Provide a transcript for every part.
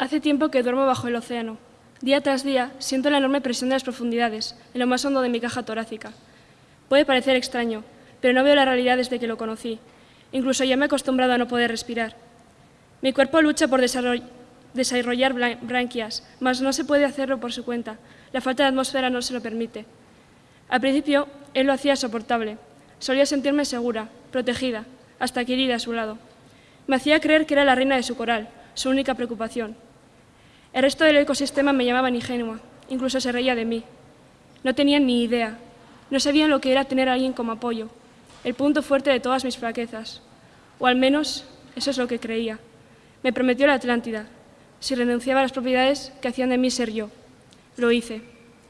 Hace tiempo que duermo bajo el océano. Día tras día siento la enorme presión de las profundidades, en lo más hondo de mi caja torácica. Puede parecer extraño, pero no veo la realidad desde que lo conocí. Incluso ya me he acostumbrado a no poder respirar. Mi cuerpo lucha por desarrollar branquias, mas no se puede hacerlo por su cuenta. La falta de atmósfera no se lo permite. Al principio, él lo hacía soportable. Solía sentirme segura, protegida, hasta querida a su lado. Me hacía creer que era la reina de su coral, su única preocupación. El resto del ecosistema me llamaban ingenua, incluso se reía de mí. No tenían ni idea, no sabían lo que era tener a alguien como apoyo, el punto fuerte de todas mis flaquezas. O al menos eso es lo que creía. Me prometió la Atlántida, si renunciaba a las propiedades que hacían de mí ser yo. Lo hice,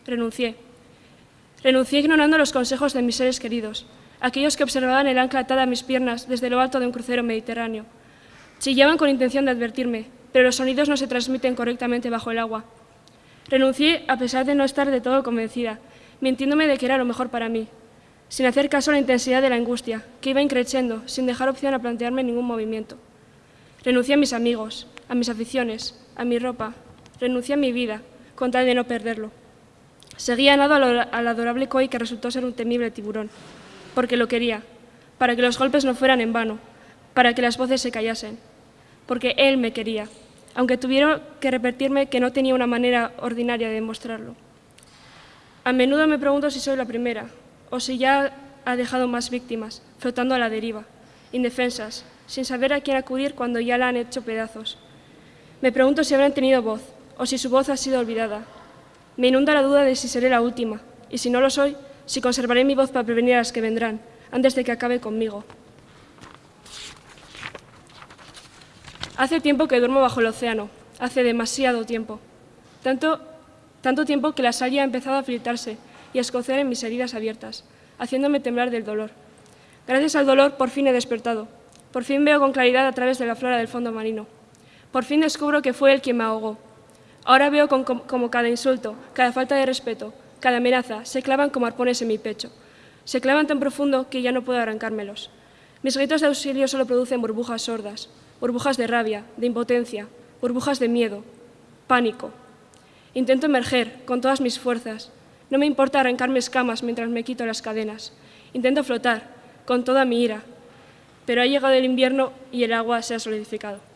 renuncié. Renuncié ignorando los consejos de mis seres queridos, aquellos que observaban el ancla atada a mis piernas desde lo alto de un crucero mediterráneo. Chillaban con intención de advertirme, pero los sonidos no se transmiten correctamente bajo el agua. Renuncié a pesar de no estar de todo convencida, mintiéndome de que era lo mejor para mí, sin hacer caso a la intensidad de la angustia, que iba increciendo, sin dejar opción a plantearme ningún movimiento. Renuncié a mis amigos, a mis aficiones, a mi ropa, renuncié a mi vida, con tal de no perderlo. Seguía nado al adorable koi que resultó ser un temible tiburón, porque lo quería, para que los golpes no fueran en vano, para que las voces se callasen, porque él me quería, aunque tuvieron que repetirme que no tenía una manera ordinaria de demostrarlo. A menudo me pregunto si soy la primera, o si ya ha dejado más víctimas, flotando a la deriva, indefensas, sin saber a quién acudir cuando ya la han hecho pedazos. Me pregunto si habrán tenido voz, o si su voz ha sido olvidada. Me inunda la duda de si seré la última, y si no lo soy, si conservaré mi voz para prevenir a las que vendrán, antes de que acabe conmigo. Hace tiempo que duermo bajo el océano, hace demasiado tiempo. Tanto, tanto tiempo que la sal ha empezado a filtrarse y a escocer en mis heridas abiertas, haciéndome temblar del dolor. Gracias al dolor por fin he despertado. Por fin veo con claridad a través de la flora del fondo marino. Por fin descubro que fue él quien me ahogó. Ahora veo como cada insulto, cada falta de respeto, cada amenaza se clavan como arpones en mi pecho. Se clavan tan profundo que ya no puedo arrancármelos. Mis gritos de auxilio solo producen burbujas sordas, burbujas de rabia, de impotencia, burbujas de miedo, pánico. Intento emerger con todas mis fuerzas. No me importa arrancarme escamas mientras me quito las cadenas. Intento flotar con toda mi ira. Pero ha llegado el invierno y el agua se ha solidificado.